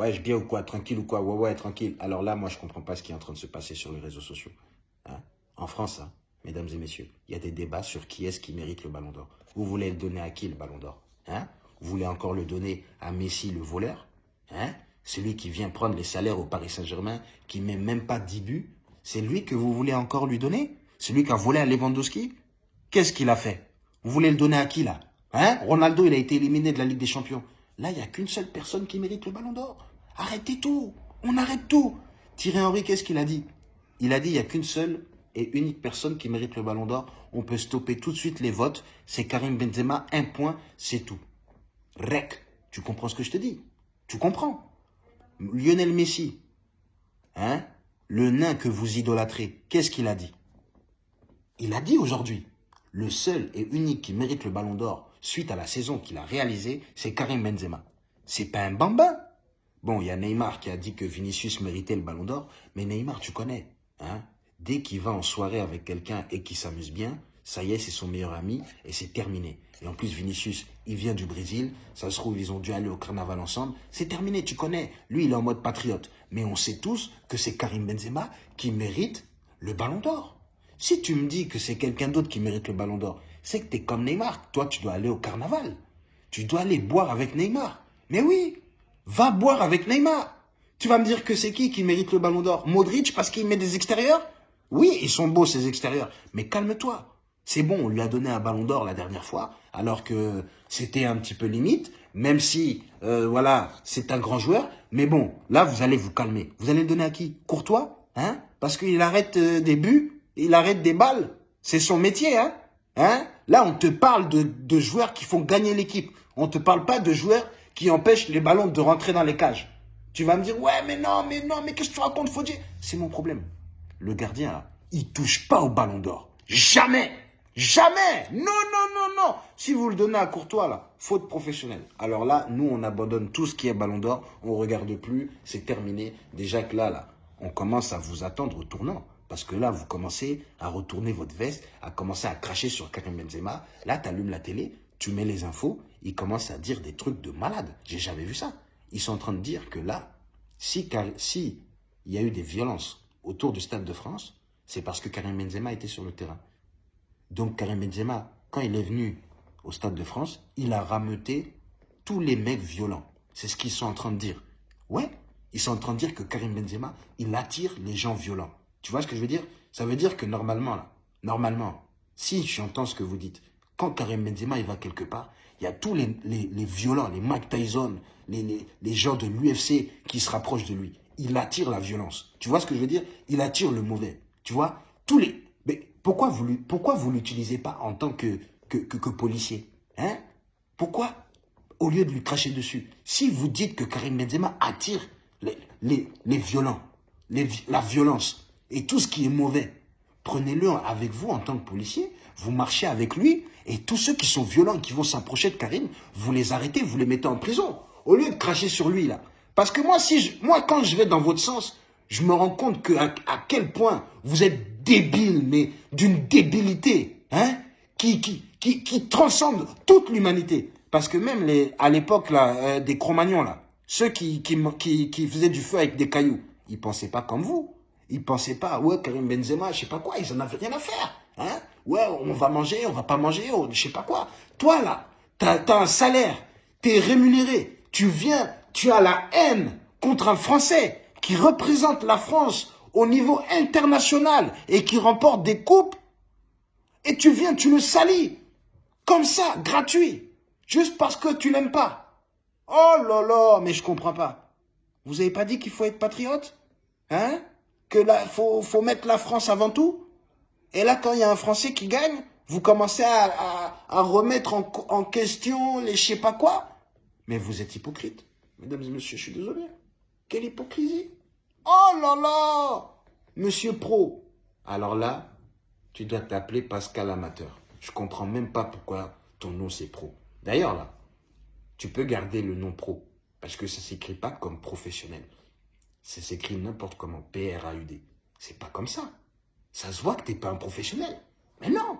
Ouais, je bien ou quoi Tranquille ou quoi Ouais, ouais, tranquille. Alors là, moi, je comprends pas ce qui est en train de se passer sur les réseaux sociaux. Hein en France, hein, mesdames et messieurs, il y a des débats sur qui est-ce qui mérite le ballon d'or. Vous voulez le donner à qui, le ballon d'or hein? Vous voulez encore le donner à Messi, le voleur hein? Celui qui vient prendre les salaires au Paris Saint-Germain, qui met même pas 10 buts C'est lui que vous voulez encore lui donner? Celui qui a volé à Lewandowski? Qu'est-ce qu'il a fait? Vous voulez le donner à qui, là Hein? Ronaldo, il a été éliminé de la Ligue des Champions. Là, il n'y a qu'une seule personne qui mérite le ballon d'or. Arrêtez tout. On arrête tout. Thierry Henry, qu'est-ce qu'il a dit? Il a dit il n'y a qu'une seule et unique personne qui mérite le ballon d'or. On peut stopper tout de suite les votes. C'est Karim Benzema. Un point, c'est tout. Rec. Tu comprends ce que je te dis? Tu comprends? Lionel Messi, hein? Le nain que vous idolâtrez, qu'est-ce qu'il a dit? Il a dit aujourd'hui, le seul et unique qui mérite le ballon d'or suite à la saison qu'il a réalisée, c'est Karim Benzema. C'est pas un bambin. Bon, il y a Neymar qui a dit que Vinicius méritait le ballon d'or, mais Neymar, tu connais, hein Dès qu'il va en soirée avec quelqu'un et qu'il s'amuse bien, ça y est, c'est son meilleur ami et c'est terminé. Et en plus, Vinicius, il vient du Brésil, ça se trouve, ils ont dû aller au carnaval ensemble. C'est terminé, tu connais. Lui, il est en mode patriote. Mais on sait tous que c'est Karim Benzema qui mérite le ballon d'or. Si tu me dis que c'est quelqu'un d'autre qui mérite le ballon d'or, c'est que tu es comme Neymar. Toi, tu dois aller au carnaval. Tu dois aller boire avec Neymar. Mais oui, va boire avec Neymar. Tu vas me dire que c'est qui qui mérite le ballon d'or? Modric parce qu'il met des extérieurs? Oui, ils sont beaux ces extérieurs. Mais calme-toi. C'est bon, on lui a donné un ballon d'or la dernière fois, alors que c'était un petit peu limite, même si, euh, voilà, c'est un grand joueur. Mais bon, là, vous allez vous calmer. Vous allez le donner à qui? Courtois hein? Parce qu'il arrête euh, des buts, il arrête des balles. C'est son métier, hein? Hein? Là, on te parle de, joueurs qui font gagner l'équipe. On ne te parle pas de joueurs qui empêchent les ballons de rentrer dans les cages. Tu vas me dire, ouais, mais non, mais non, mais qu'est-ce que tu racontes, dire C'est mon problème. Le gardien, là, il touche pas au ballon d'or. Jamais Jamais Non, non, non, non Si vous le donnez à Courtois, là, faute professionnelle. Alors là, nous, on abandonne tout ce qui est ballon d'or. On regarde plus. C'est terminé. Déjà que là, là, on commence à vous attendre au tournant. Parce que là, vous commencez à retourner votre veste, à commencer à cracher sur Karim Benzema. Là, tu allumes la télé, tu mets les infos, ils commencent à dire des trucs de malade. J'ai jamais vu ça. Ils sont en train de dire que là, si, il y a eu des violences autour du Stade de France, c'est parce que Karim Benzema était sur le terrain. Donc Karim Benzema, quand il est venu au Stade de France, il a rameuté tous les mecs violents. C'est ce qu'ils sont en train de dire. Ouais, ils sont en train de dire que Karim Benzema, il attire les gens violents. Tu vois ce que je veux dire? Ça veut dire que normalement, là, normalement, si j'entends ce que vous dites, quand Karim Benzema il va quelque part, il y a tous les, violents, les Mike Tyson, les, gens de l'UFC qui se rapprochent de lui. Il attire la violence. Tu vois ce que je veux dire? Il attire le mauvais. Tu vois? Tous les... Mais pourquoi vous pourquoi vous l'utilisez pas en tant que, que, policier? Hein? Pourquoi? Au lieu de lui cracher dessus. Si vous dites que Karim Benzema attire les, violents, la violence, et tout ce qui est mauvais, prenez-le avec vous en tant que policier, vous marchez avec lui, et tous ceux qui sont violents et qui vont s'approcher de Karim, vous les arrêtez, vous les mettez en prison, au lieu de cracher sur lui. Parce que moi, quand je vais dans votre sens, je me rends compte que à, quel point vous êtes débile, mais d'une débilité, hein, qui, transcende toute l'humanité. Parce que même les, à l'époque là, euh, des Cro-Magnons là, ceux qui, qui faisaient du feu avec des cailloux, ils pensaient pas comme vous. Ils pensaient pas, ouais, Karim Benzema, je sais pas quoi, ils en avaient rien à faire. Hein ouais, on va manger, on va pas manger, je sais pas quoi. Toi, là, tu as, un salaire, tu es rémunéré, tu viens, tu as la haine contre un Français qui représente la France au niveau international et qui remporte des coupes, et tu viens, tu le salis, comme ça, gratuit, juste parce que tu l'aimes pas. Oh là là, mais je comprends pas. Vous avez pas dit qu'il faut être patriote Hein? Que faut, faut mettre la France avant tout. Et là, quand il y a un Français qui gagne, vous commencez à, remettre en, en, question les je sais pas quoi. Mais vous êtes hypocrite. Mesdames et messieurs, je suis désolé. Quelle hypocrisie. Oh là là Monsieur Pro. Alors là, tu dois t'appeler Pascal Amateur. Je comprends même pas pourquoi ton nom c'est Pro. D'ailleurs là, tu peux garder le nom Pro. Parce que ça s'écrit pas comme professionnel. Ça s'écrit n'importe comment, P-R-A-U-D. C'est pas comme ça. Ça se voit que t'es pas un professionnel. Mais non